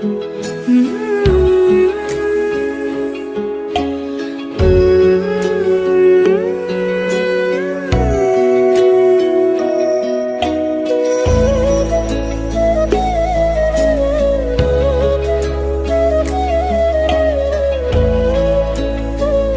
Mm-hmm.